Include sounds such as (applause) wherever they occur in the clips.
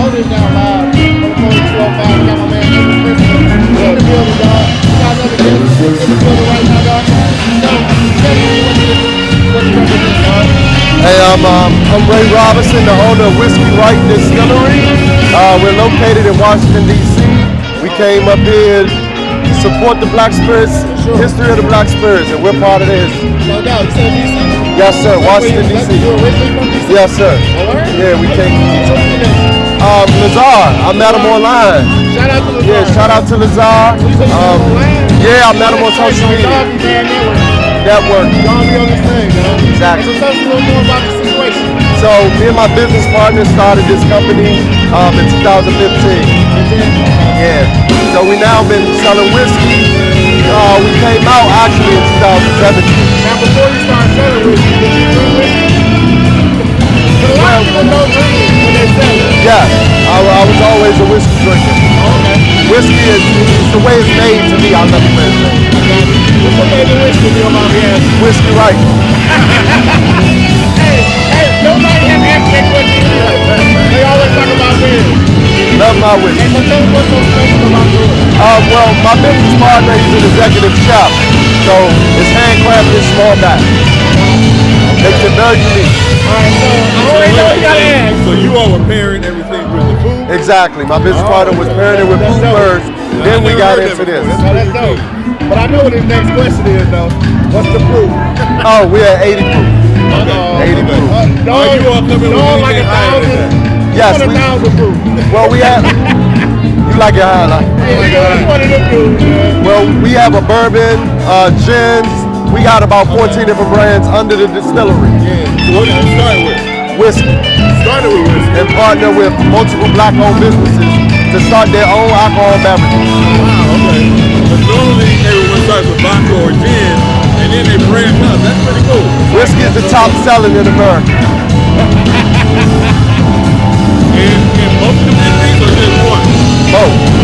Hold it down Hey, I'm, um, I'm Ray Robinson, the owner of Whiskey Right Distillery. Uh, we're located in Washington, D.C. We came up here to support the Black Spirits, sure. history of the Black Spirits, and we're part of this. No doubt. D.C.? Yes, sir. Washington, D.C. Yes, sir. Yeah, we came. Um, Lazar, I met him online. Shout out to the Yeah, shout out to Lazar. You said you Um, yeah, I met him on social media. Network. Y'all be on this thing, man. Exactly. So tell us a little more about the situation. So me and my business partner started this company um, in 2015. Yeah. So we now been selling whiskey. Uh, we came out actually in 2017. Now, before you start selling whiskey, did you drink whiskey? Of don't. Yeah, I, I was always a whiskey drinker. Okay. Whiskey is it's the way it's made to me. Never play it. What's your favorite whiskey, if you don't? Whiskey right. Hey, hey, nobody has asked that question either. They always talk about beer. Love my whiskey. Hey, so what's so special about yours. Um, well, my business partner, he's an executive chef. So it's handcrafted small batch. Makes it very unique. So I already know you gotta ask. So you all were pairing everything with the food? Exactly. My business partner was pairing it with food first. Then we got into this. So that's dope. But I know what his next question is though. What's the proof? Oh, we're at 80 proof. Uh-oh. 80 proof. Uh, Oh, you all come with dog like a anything higher than thousand. Yes, you we- a thousand proof. Well, we have. You like it high, like? Yeah, you know, you one of them dudes. Well, we have a bourbon, uh, gins. We got about 14 different brands under the distillery. So what did you start with? Whiskey. Started with whiskey. And partner with multiple black-owned businesses to start their own alcohol beverages. Wow, okay. But normally everyone starts with vodka or gin, and then they branch out. That's pretty cool. Whiskey is the top selling in America. In, in both communities or just one? Both.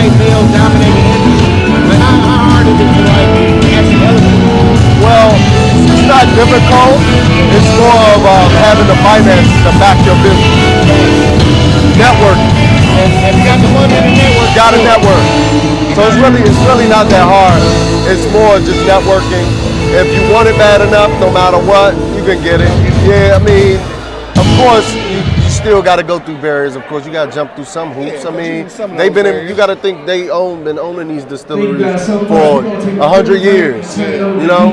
White male dominated industry? How, how hard is it to like actually elevate? Well, it's not difficult. It's more of um, having the finance to back your business. Network. And, and you got the money in the network. Got a network. So it's really it's really not that hard. It's more just networking. If you want it bad enough, no matter what, you can get it. Yeah, I mean, of course, still got to go through barriers. Of course, you got to jump through some hoops. Yeah, I mean, they've been in, barriers. you got to think they own been owning these distilleries for a hundred years. You know,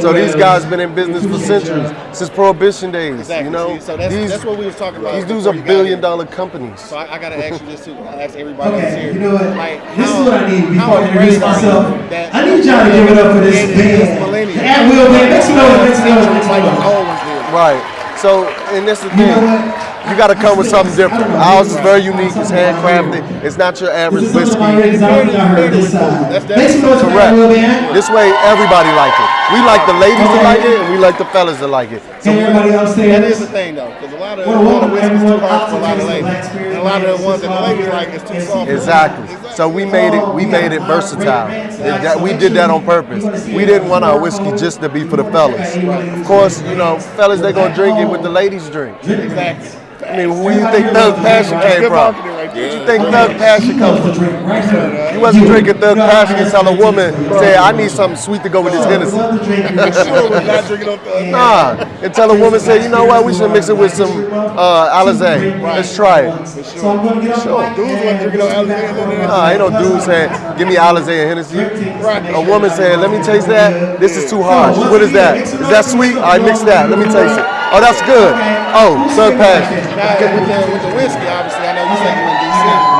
so these guys been in business for centuries since Prohibition days. Exactly. You know, so that's, these that's what we was talking about. these dudes are billion dollar companies. So I, I gotta ask you this too. I ask everybody who's Okay, here. you know what? Like, this how- is what I need how before I introduce afraid you myself. that I need y'all to give it up for this created band. this millennium? The At Will Band. Make some noise, make some noise, make some Like the noise. old ones did. Right. So, and this is the You thing. You got to come with something different. Ours is very unique. It's handcrafted. It's not your average whiskey. something already designed? I heard this. That's Make some noise for the At Correct. This way, everybody like it. We like the ladies to like it, and we like the fellas to like it. So everybody That is the thing though, because a lot of, a Well, lot of welcome whiskey's too hard for a lot of ladies. And a lot of the ones that the ladies like is too soft. Exactly. So we made it. We made it versatile. That- we did that on purpose. We didn't want our whiskey just to be for the fellas. Of course, you know, fellas they gonna drink it with the ladies drink. Exactly. I mean, where you think Thug Passion came Good from? marketing right there. Where you think Thug Passion comes from? drink. You wasn't drinking Thug Passion and tell a woman, say, I need something sweet to go with this Hennessy. Love to drink Sure, we're not drinking on Thug. Nah, and tell a woman, say, you know what, we should mix it with some uh, Alizé. Let's try it. So I'm going to get off the mic. Dudes wasn't drinking on Alexander. Nah, ain't no dude saying, give me Alizé and Hennessy. A woman saying, let me taste that. This is too harsh. What is that? Is that sweet? All right, mix that. Let me taste it. Oh, that's good. Oh, Thug Passion. Now, with the, with the whiskey, obviously, I know you said you in DC.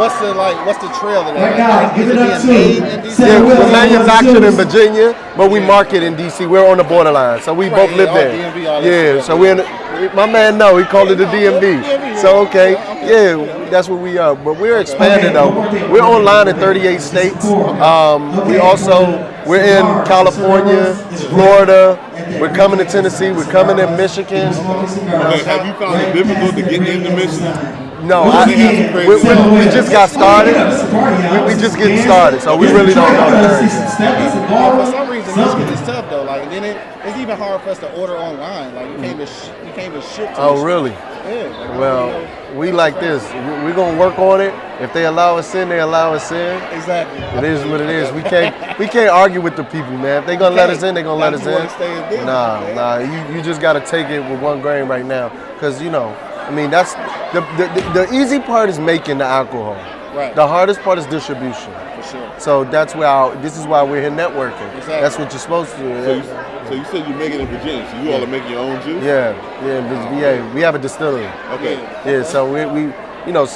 What's the like? What's the trail to that? Right now, Like, give is it up being to made in DC? Yeah, we're manufactured in Virginia, but we market in DC. We're on the borderline, so we both live all there. DMV, Yeah, so we're in. My man, no, he called it the DMV. DMV, So okay, Okay. yeah, that's what we are. But we're expanding though. We're online in 38 states. Um, we also we're in California, Florida. We're coming to Tennessee. We're coming to Michigan. Okay, have you found it difficult to get into Michigan? No, I, we, we, we just got started. We, we just getting started, so we really don't know the. For some reason, Michigan is tough though. Like, and it, it's even hard for us to order online. Like you can't even sh- you can't even ship. To Oh, really? Yeah. like, Well, you know, we like this. We- We're gonna work on it. If they allow us in, they allow us in. exactly. It is what it is. We (laughs) can't we can't argue with the people, man. If they gonna let us in, they gonna let us if you wanna in. Nah, man. nah. You you just gotta take it with one grain right now, cause you know, I mean that's the the, the, the easy part is making the alcohol. Right. The hardest part is distribution. Sure. So that's why this is why we're here networking. Exactly. That's what you're supposed to So do. you, so you said you make it in Virginia. So you all are making your own juice? Yeah, yeah, VA. We have a distillery. Okay. Yeah, so we, we, you know,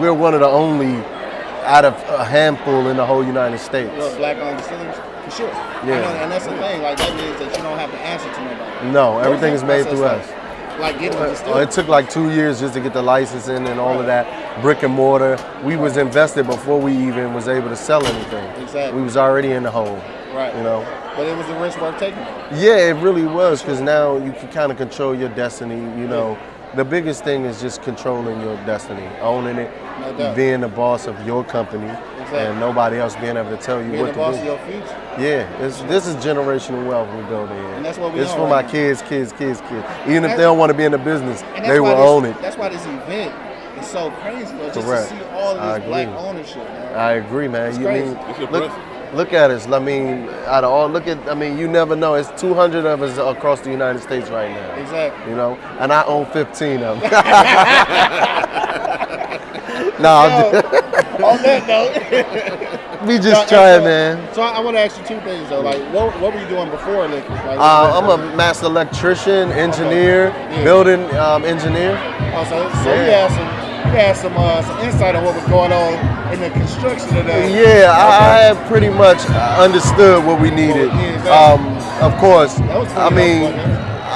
we're one of the only out of a handful in the whole United States. Well, black owned distillers, for sure. Yeah. Know, and that's the thing. Like that means that you don't have to answer to nobody. No, everything is made through us. Like? Getting a Uh. It took like two years just to get the licensing and all of that brick and mortar. We was invested before we even was able to sell anything. Exactly. We was already in the hole. right. You know. But it was a risk worth taking. Yeah, it really was because now you can kind of control your destiny. You know, the biggest thing is just controlling your destiny, owning it, No being the boss of your company, Exactly. and nobody else being able to tell you Being what the to boss do. of your future. Yeah, it's, this is generational wealth we're building here. And that's what we It's for right my now. kids, kids, kids, kids. Even if they don't want to be in the business, they will this, own it. That's why this event is so crazy, bro. Just Correct. to see all of this black ownership, man. I agree, man. It's you crazy. mean It's look, impressive. Look at us. I mean, out of all, look at. I mean, you never know. It's 200 of us across the United States right now. Exactly. You know, and I own 15 of them. (laughs) (laughs) no, on that note, (laughs) we just and trying, so- man. So I, I want to ask you two things though. Like, what, what were you doing before liquor? Like, Uh, I'm a master electrician, engineer, Yeah. building um, engineer. Oh, so, so you had some, you had some, uh, some insight on what was going on in the construction of the. Yeah, I, I pretty much understood what we needed. Yeah, exactly. Um, of course, That I mean.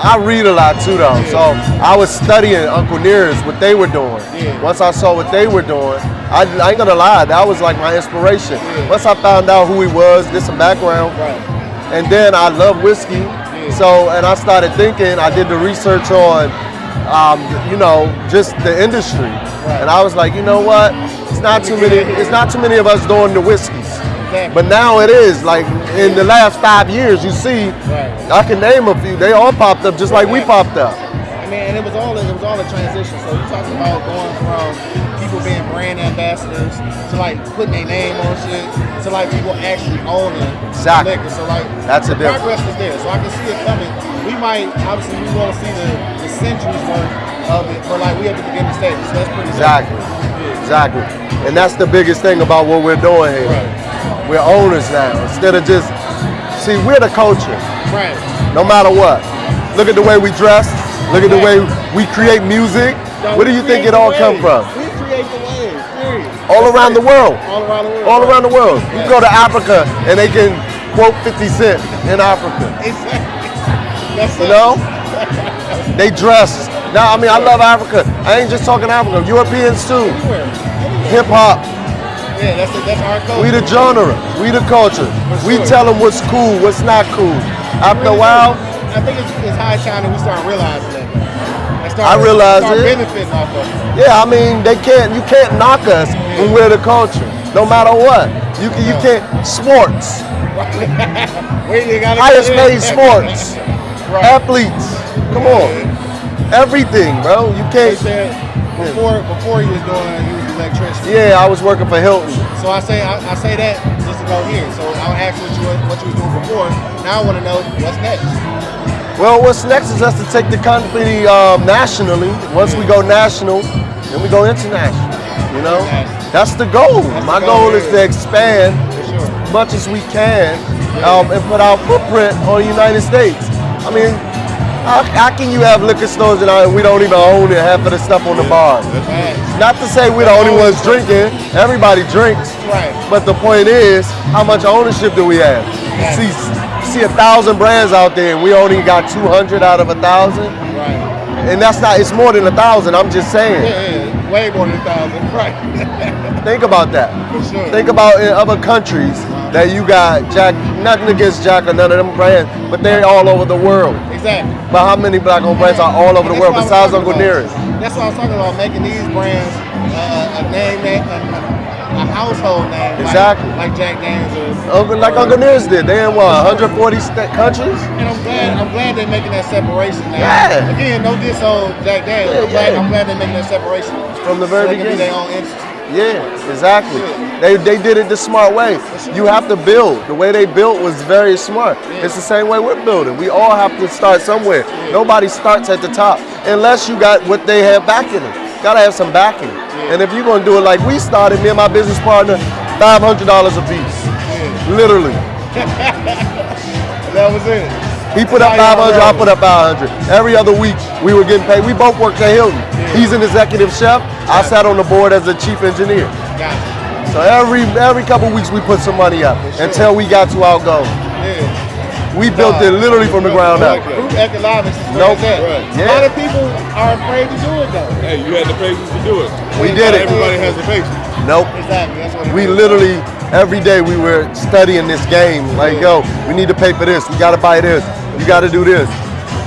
I read a lot too, though. So I was studying Uncle Nearest, what they were doing. Yeah. Once I saw what they were doing, I, I ain't gonna lie, that was like my inspiration. Yeah. Once I found out who he was, did some background, Right. and then I love whiskey. So, and I started thinking, I did the research on, um, you know, just the industry. And I was like, you know what? It's not too many, it's not too many of us doing the whiskeys. Exactly. But now it is. Like in the last five years, you see, Right. I can name a few. They all popped up just like we popped up. I mean, and it was all it was all a transition. So you talking about going from people being brand ambassadors to like putting their name on shit to like people actually owning Exactly. liquor. So like That's a the difference. progress is there. So I can see it coming. We might obviously we want to see the, the centuries worth of it, but like we at the beginning stage. So that's pretty Exactly. Exactly. And that's the biggest thing about what we're doing here. Right. We're owners now. Instead of just see, we're the culture. Right. No matter what. Look at the way we dress. Look at the way we create music. No, Where do you think it all come from? We create the wave. Period. All That's around it. the world. All around the world. All right. around the world. You go to Africa and they can quote 50 Cent in Africa. (laughs) Exactly. That's You know? (laughs) They dress. Now, I mean, I love Africa. I ain't just talking Africa. Europeans too. Hip hop. Yeah, that's it. That's our culture. We the genre. We the culture. We tell them what's cool, what's not cool. After a while. I think it's, it's high time that we start realizing that. And start, I realize start it. benefiting off of it. yeah, I mean, they can't. You can't knock us when we're the culture. No matter what. You can. You can't. Sports. (laughs) Wait, you gotta Highest paid sports. (laughs) right. Athletes. Come on. Everything, bro. You can't. said before before he was doing he was electrician. Yeah, I was working for Hilton. So I say I, I say that just to go here. So I'll ask what you what you was doing before. Now I want to know what's next. Well, what's next is us to take the company um, nationally. Once we go national, then we go international. You know, that's the goal. That's the My goal, goal is to expand sure. as much as we can um, and put our footprint on the United States. I mean, how, how can you have liquor stores and we don't even own half of the stuff on the bar? Not to say we're the only ones drinking. Everybody drinks. Right. But the point is, how much ownership do we have? See, see a thousand brands out there, and we only got 200 out of a thousand, Right. and that's not. It's more than a thousand. I'm just saying. Yeah, yeah. Way more than a thousand. (laughs) Right. Think about that. For sure. Think about in other countries that you got Jack. Nothing against Jack or none of them brands, but they're all over the world. exactly. But how many black-owned brands are all over the world what I was besides Uncle. Nearest? That's what I was talking about, making these brands uh, a name that, a, a household name. Exactly. Like, Jack Daniels. Uncle, like Uncle Nearest did. They in what, 140 sta- countries? and I'm glad. I'm glad they're making that separation now. Yeah. Again, no diss on Jack Daniels. Yeah, I'm, glad, yeah. I'm glad they're making that separation. From the So very do beginning. their own entity. Yeah, exactly. They, they did it the smart way. You have to build. The way they built was very smart. It's the same way we're building. We all have to start somewhere. Nobody starts at the top unless you got what they have backing them. Gotta have some backing. And if you're gonna do it like we started, me and my business partner, $500 a piece. Literally. (laughs) That was it. He put up 500, I put up 500. Every other week, we were getting paid. We both worked at Hilton. He's an executive chef. I sat on the board as a chief engineer. Got So every every couple weeks, we put some money up until we got to our goal. it. Yeah. We built it literally from the ground up. Group economics is where Nope. it's at. Right. A lot of people are afraid to do it though. Hey, you had the patience to do it. We did Not it. Everybody has the patience. Nope. Exactly. That's what We literally every day we were studying this game. Like, yo, we need to pay for this. We got to buy this. You got to do this.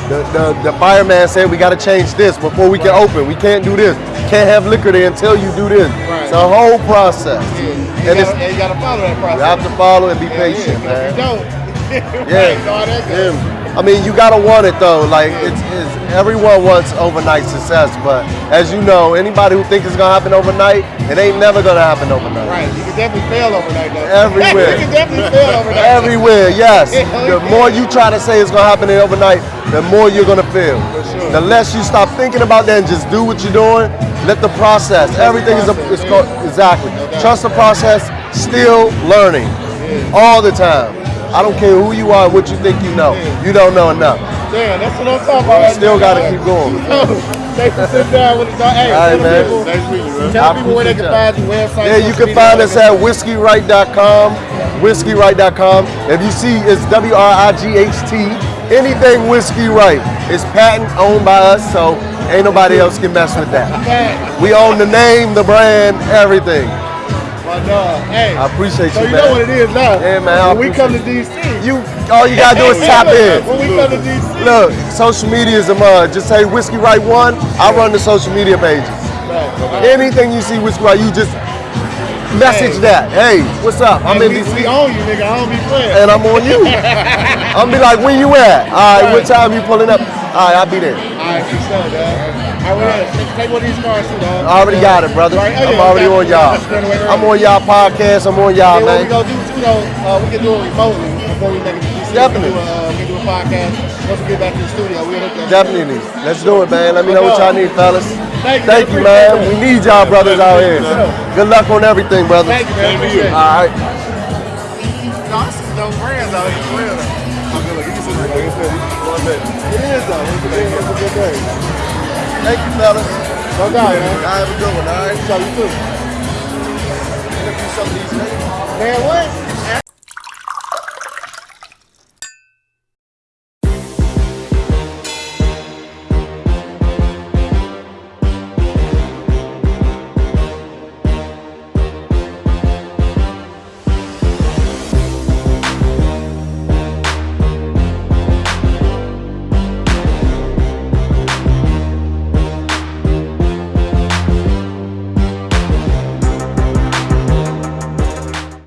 The, the, the fireman said we got to change this before we can open. We can't do this. Can't have liquor there until you do this. Right. It's a whole process. Yeah. You, And it's, gotta, and you gotta follow that process. you have to follow and be Yeah, patient, yeah, man. If you don't, (laughs) Yeah. right. Yeah. I mean, you gotta want it though. Like it's, it's everyone wants overnight success, but as you know, anybody who thinks it's gonna happen overnight, it ain't never gonna happen overnight. Right, you can definitely fail overnight though. Everywhere. (laughs) you can definitely fail overnight. Everywhere, yes. (laughs) The more you try to say it's gonna happen overnight, the more you're gonna fail. sure. The less you stop thinking about that and just do what you're doing, let the process. Everything is a, it's yeah. exactly. doubt. Trust the process. Still learning, all the time. I don't care who you are, what you think you know. You don't know enough. Damn, that's what I'm talking about. You still gotta keep going. (laughs) Thanks for sitting down with us. dog. Hey, All right, man. people, Nice meeting you, man. tell I people where they can find your website. Yeah, you can find us at whiskeyright.com, whiskeyright.com. If you see it's W R I G H T, anything Whiskey Right, it's patent owned by us, so ain't nobody else can mess with that. We own the name, the brand, everything. My dog. Uh, hey, I appreciate so you, you know what it is now. Yeah, man, When we come to DC, You, all you gotta do is tap in. When we come to DC, Look, social media is a mud. Just say Whiskey Right One. I run the social media pages. Right. Anything you see Whiskey Right, you just message that. Hey, what's up? I'm in we, DC. we own you, nigga. I don't be playing. and I'm on you. (laughs) I'm be like, where you at? All right, what time you pulling up? All right, I'll be there. All right, for sure, dog. All right, take, take one of these cars too, dog. I already got it, brother. Right, oh, I'm already on y'all. Straight away early. I'm on y'all podcast. I'm on y'all, Then what we man. gonna do too, though, uh, we can do it remotely before we make it to DC. Definitely. We can do a, uh, we can do a podcast. Once we get back to the studio, we'll hook that. Definitely. Let's do it, man. Let me know what y'all need, fellas. Thank you, Thank you, man. it. We need y'all brothers out here. Good luck on everything, brother. Thank you, man. Same to you. Appreciate it. All right. No, this is no brands out here It is though. It's a good, it's a good day. Thank you, fellas. No doubt, man. Y'all have a good one, all right? So you too. Interview some of these niggas. Man, what?